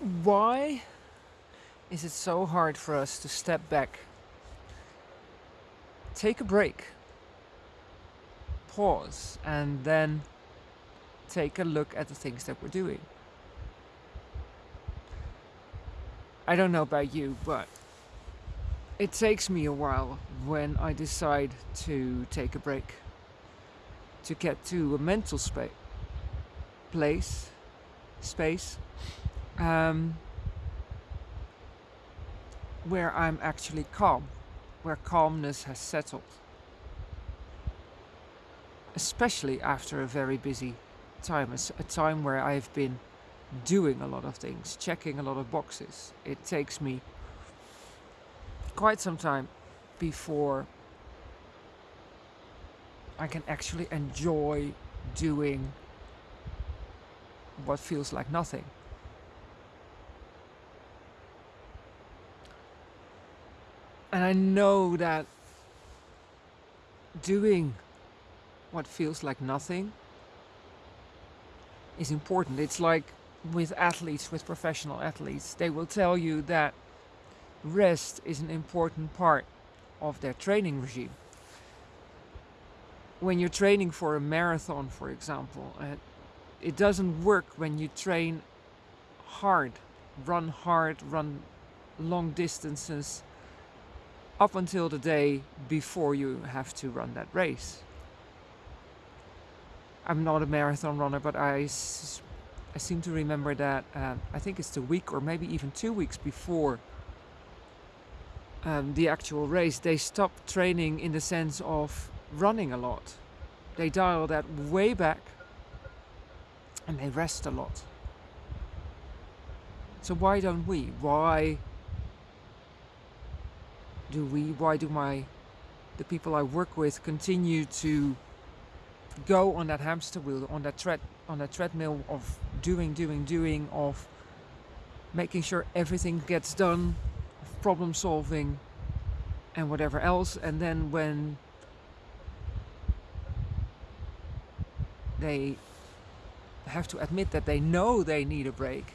Why is it so hard for us to step back, take a break, pause, and then take a look at the things that we're doing? I don't know about you, but it takes me a while when I decide to take a break, to get to a mental space, place, space, um, where I'm actually calm, where calmness has settled. Especially after a very busy time, a time where I've been doing a lot of things, checking a lot of boxes. It takes me quite some time before I can actually enjoy doing what feels like nothing. And I know that doing what feels like nothing is important. It's like with athletes, with professional athletes, they will tell you that rest is an important part of their training regime. When you're training for a marathon, for example, uh, it doesn't work when you train hard, run hard, run long distances up until the day before you have to run that race. I'm not a marathon runner, but I, I seem to remember that um, I think it's the week or maybe even two weeks before um, the actual race, they stop training in the sense of running a lot. They dial that way back and they rest a lot. So why don't we? Why do we, why do my, the people I work with continue to go on that hamster wheel, on that tread, on that treadmill of doing, doing, doing, of making sure everything gets done, problem solving and whatever else. And then when they have to admit that they know they need a break,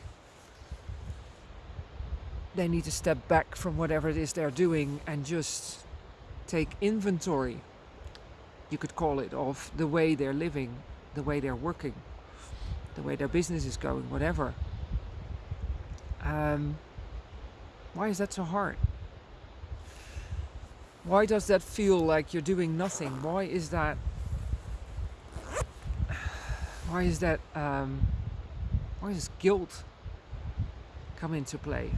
they need to step back from whatever it is they're doing and just take inventory, you could call it, of the way they're living, the way they're working, the way their business is going, whatever. Um, why is that so hard? Why does that feel like you're doing nothing? Why is that? Why is that? Um, why does guilt come into play?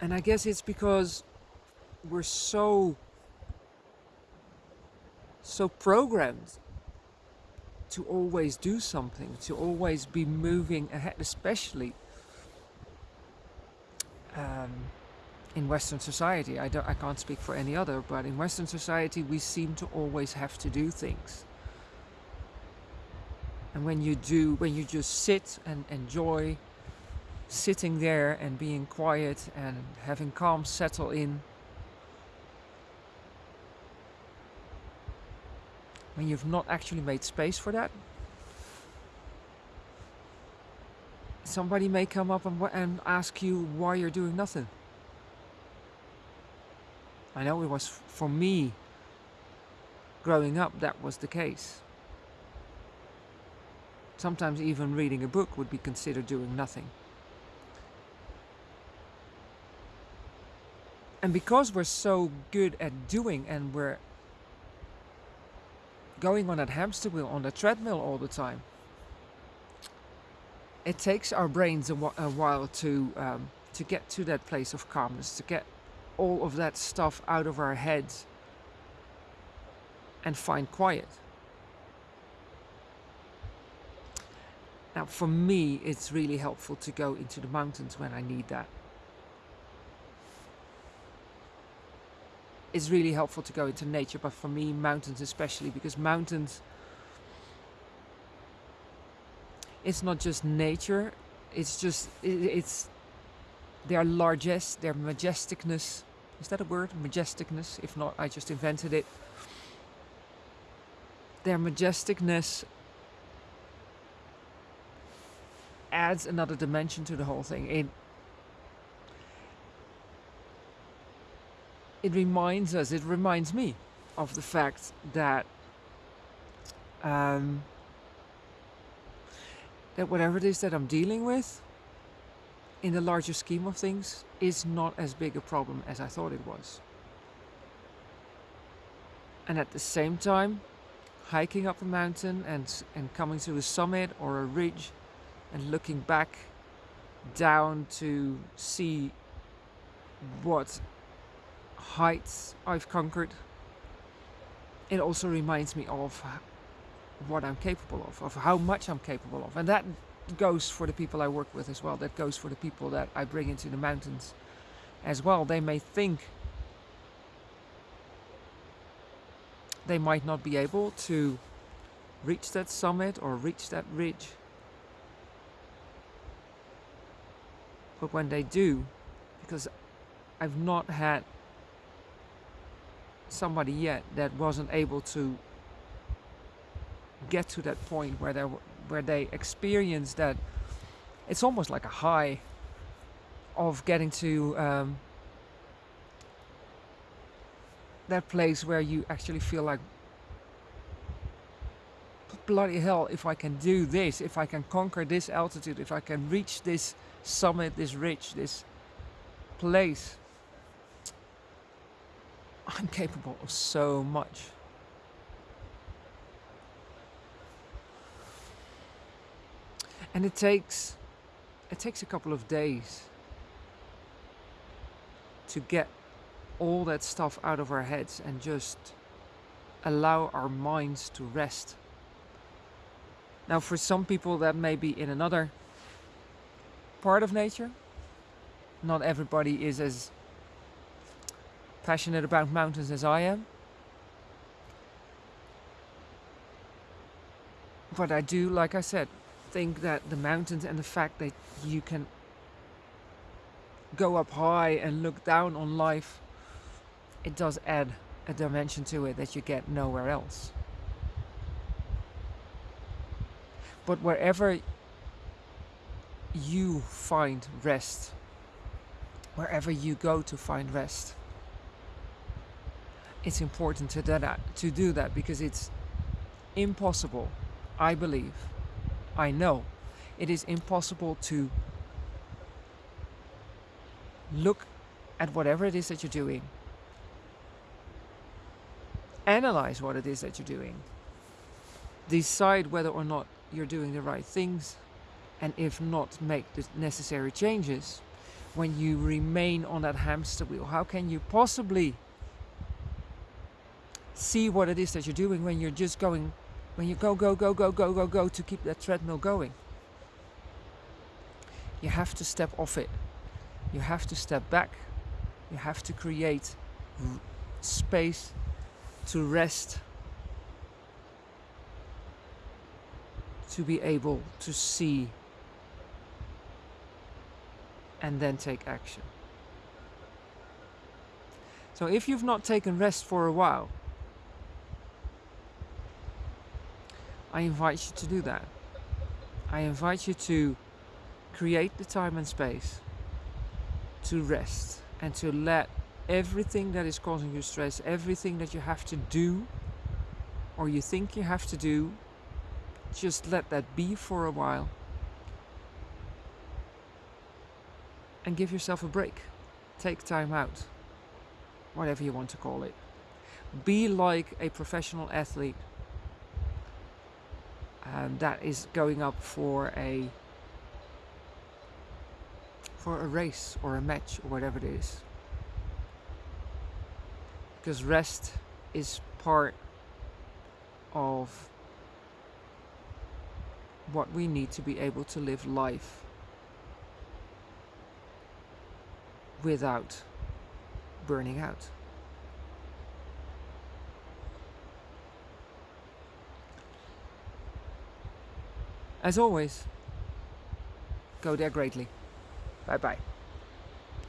And I guess it's because we're so so programmed to always do something, to always be moving ahead, especially um, in Western society. I, don't, I can't speak for any other, but in Western society we seem to always have to do things. And when you do, when you just sit and enjoy sitting there and being quiet and having calm settle in, when you've not actually made space for that, somebody may come up and, and ask you why you're doing nothing. I know it was for me growing up that was the case. Sometimes even reading a book would be considered doing nothing. And because we're so good at doing and we're going on that hamster wheel, on the treadmill all the time, it takes our brains a, a while to um, to get to that place of calmness, to get all of that stuff out of our heads and find quiet. Now, for me, it's really helpful to go into the mountains when I need that. It's really helpful to go into nature, but for me, mountains especially, because mountains it's not just nature it's just it's their largesse their majesticness. Is that a word? Majesticness if not I just invented it. Their majesticness adds another dimension to the whole thing. It it reminds us, it reminds me of the fact that um, that whatever it is that I'm dealing with in the larger scheme of things is not as big a problem as I thought it was. And at the same time, hiking up a mountain and, and coming to a summit or a ridge and looking back down to see what heights I've conquered, it also reminds me of what I'm capable of, of how much I'm capable of. And that goes for the people I work with as well. That goes for the people that I bring into the mountains as well. They may think they might not be able to reach that summit or reach that ridge. But when they do, because I've not had somebody yet that wasn't able to get to that point where they where they experience that it's almost like a high of getting to um, that place where you actually feel like bloody hell if I can do this if I can conquer this altitude if I can reach this summit this ridge this place I'm capable of so much and it takes it takes a couple of days to get all that stuff out of our heads and just allow our minds to rest. Now for some people that may be in another part of nature. Not everybody is as passionate about mountains as I am. But I do, like I said, think that the mountains and the fact that you can go up high and look down on life, it does add a dimension to it that you get nowhere else. But wherever you find rest, wherever you go to find rest, it's important to do that, to do that because it's impossible, I believe, I know it is impossible to look at whatever it is that you're doing, analyze what it is that you're doing, decide whether or not you're doing the right things, and if not, make the necessary changes. When you remain on that hamster wheel, how can you possibly see what it is that you're doing when you're just going when you go, go, go, go, go, go, go to keep that treadmill going. You have to step off it. You have to step back. You have to create space to rest. To be able to see and then take action. So if you've not taken rest for a while, I invite you to do that. I invite you to create the time and space to rest and to let everything that is causing you stress, everything that you have to do or you think you have to do, just let that be for a while and give yourself a break. Take time out, whatever you want to call it. Be like a professional athlete um, that is going up for a for a race or a match or whatever it is because rest is part of what we need to be able to live life without burning out. As always, go there greatly. Bye bye.